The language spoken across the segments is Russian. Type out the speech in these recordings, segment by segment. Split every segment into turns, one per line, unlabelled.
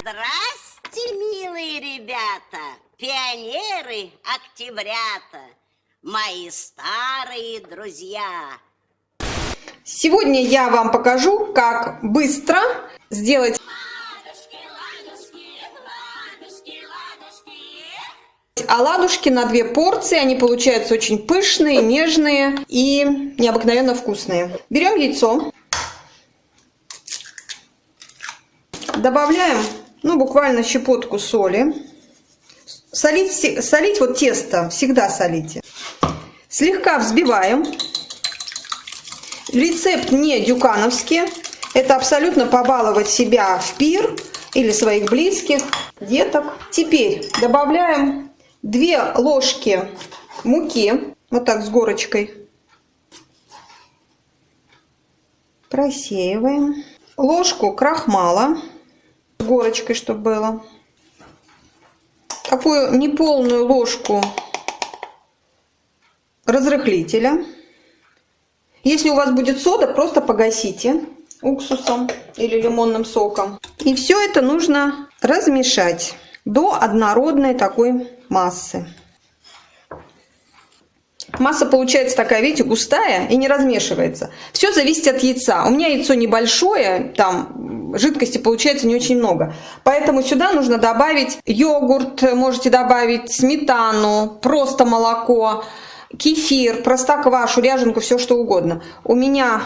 Здрасте, милые ребята, пионеры, октябрята, мои старые друзья.
Сегодня я вам покажу, как быстро сделать оладушки на две порции. Они получаются очень пышные, нежные и необыкновенно вкусные. Берем яйцо. Добавляем, ну, буквально щепотку соли. Солить, солить вот тесто, всегда солите. Слегка взбиваем. Рецепт не дюкановский. Это абсолютно побаловать себя в пир или своих близких, деток. Теперь добавляем 2 ложки муки, вот так с горочкой. Просеиваем. Ложку крахмала горочкой, чтобы было. Такую неполную ложку разрыхлителя. Если у вас будет сода, просто погасите уксусом или лимонным соком. И все это нужно размешать до однородной такой массы. Масса получается такая, видите, густая и не размешивается. Все зависит от яйца. У меня яйцо небольшое, там жидкости получается не очень много. Поэтому сюда нужно добавить йогурт, можете добавить сметану, просто молоко, кефир, простоквашу, ряженку, все что угодно. У меня,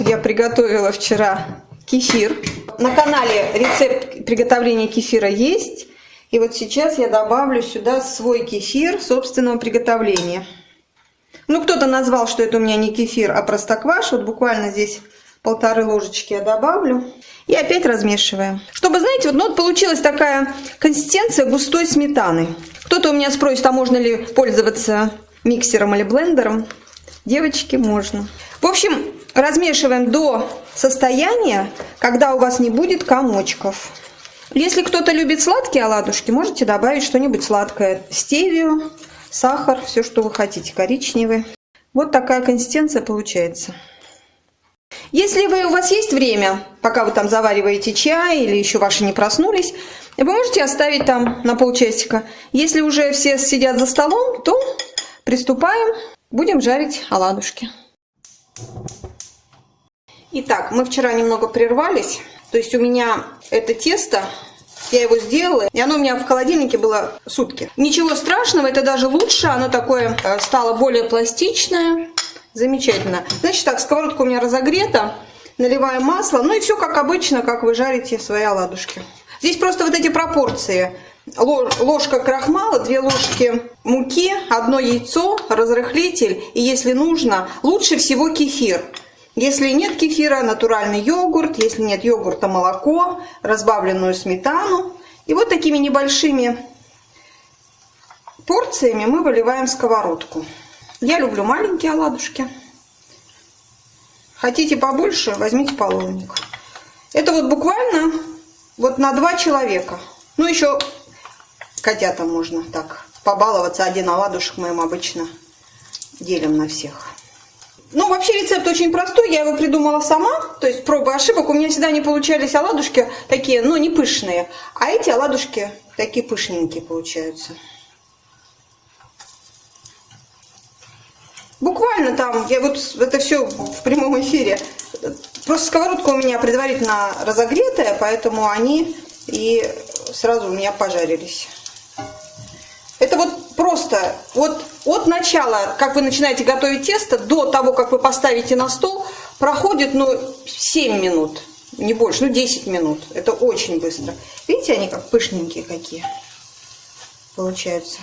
я приготовила вчера кефир. На канале рецепт приготовления кефира есть. И вот сейчас я добавлю сюда свой кефир собственного приготовления. Ну, кто-то назвал, что это у меня не кефир, а простокваш. Вот буквально здесь полторы ложечки я добавлю. И опять размешиваем. Чтобы, знаете, вот, ну, вот получилась такая консистенция густой сметаны. Кто-то у меня спросит, а можно ли пользоваться миксером или блендером. Девочки, можно. В общем, размешиваем до состояния, когда у вас не будет комочков. Если кто-то любит сладкие оладушки, можете добавить что-нибудь сладкое. Стевию, сахар, все, что вы хотите, коричневый. Вот такая консистенция получается. Если вы, у вас есть время, пока вы там завариваете чай или еще ваши не проснулись, вы можете оставить там на полчасика. Если уже все сидят за столом, то приступаем, будем жарить оладушки. Итак, мы вчера немного прервались. То есть у меня это тесто, я его сделала, и оно у меня в холодильнике было сутки. Ничего страшного, это даже лучше, оно такое э, стало более пластичное. Замечательно. Значит так, сковородка у меня разогрета, наливаем масло, ну и все как обычно, как вы жарите свои оладушки. Здесь просто вот эти пропорции. Ложка крахмала, две ложки муки, одно яйцо, разрыхлитель и если нужно, лучше всего кефир. Если нет кефира, натуральный йогурт. Если нет йогурта, молоко, разбавленную сметану. И вот такими небольшими порциями мы выливаем сковородку. Я люблю маленькие оладушки. Хотите побольше, возьмите половник. Это вот буквально вот на два человека. Ну, еще котята можно так побаловаться. Один оладушек мы им обычно делим на всех. Ну, вообще рецепт очень простой, я его придумала сама, то есть пробы ошибок. У меня всегда не получались оладушки такие, ну, не пышные, а эти оладушки такие пышненькие получаются. Буквально там, я вот это все в прямом эфире. Просто сковородка у меня предварительно разогретая, поэтому они и сразу у меня пожарились. Просто вот от начала, как вы начинаете готовить тесто, до того, как вы поставите на стол, проходит, ну, 7 минут, не больше, ну, 10 минут. Это очень быстро. Видите, они как пышненькие какие получаются.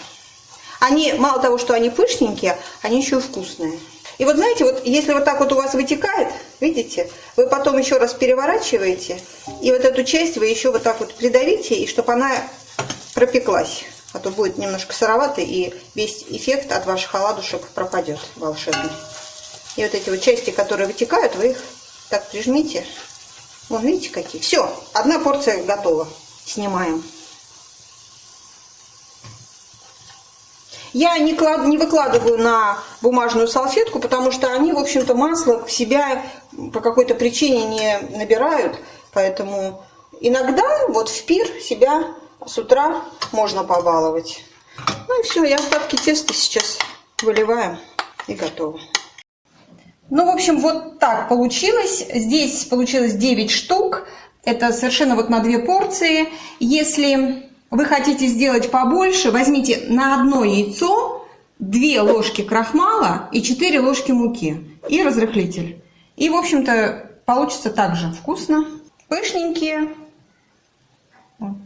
Они, мало того, что они пышненькие, они еще и вкусные. И вот знаете, вот если вот так вот у вас вытекает, видите, вы потом еще раз переворачиваете, и вот эту часть вы еще вот так вот придавите, и чтобы она пропеклась а то будет немножко сыровато, и весь эффект от ваших оладушек пропадет волшебный. И вот эти вот части, которые вытекают, вы их так прижмите. Вон, видите, какие. Все, одна порция готова. Снимаем. Я не, клад, не выкладываю на бумажную салфетку, потому что они, в общем-то, масло в себя по какой-то причине не набирают. Поэтому иногда вот в пир себя с утра можно побаловать. Ну и все, и остатки теста сейчас выливаем и готово. Ну, в общем, вот так получилось. Здесь получилось 9 штук. Это совершенно вот на две порции. Если вы хотите сделать побольше, возьмите на одно яйцо 2 ложки крахмала и 4 ложки муки и разрыхлитель. И, в общем-то, получится также вкусно. Пышненькие. Вот.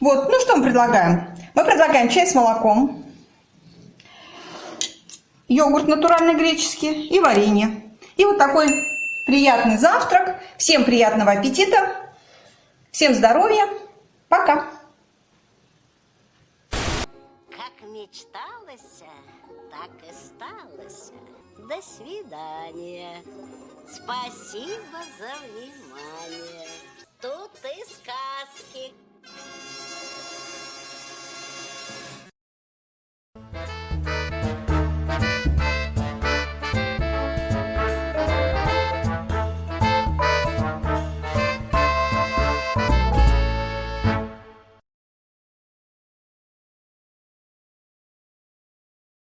Вот, ну что мы предлагаем? Мы предлагаем чай с молоком, йогурт натуральный греческий и варенье. И вот такой приятный завтрак. Всем приятного аппетита, всем здоровья, пока!
Как мечталось, так и сталось. До свидания. Спасибо за внимание.